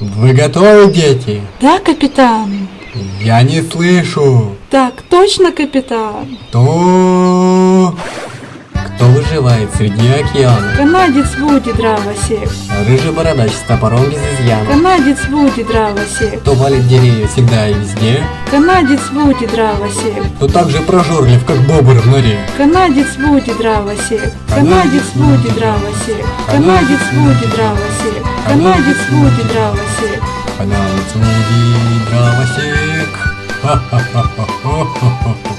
Вы готовы, дети? Да, капитан. Я не слышу. Так, точно, капитан. То... Кто выживает среди океана? Канадец Вуди Дравосек. Рыжий бородач с топором без изъяна. Канадец Вуди Дравосек. Кто валит деревья всегда и везде. Канадец Вуди Дравосек. Кто так же прожорлив, как бобр в норе. Канадец Вуди Дравосек. Канадец Вуди Дравосек. Канадец Вуди Дравосек. Канадец Вуди Дравосек. Канадец Вуди дровосек. Ха-ха-ха-ха-ха-ха.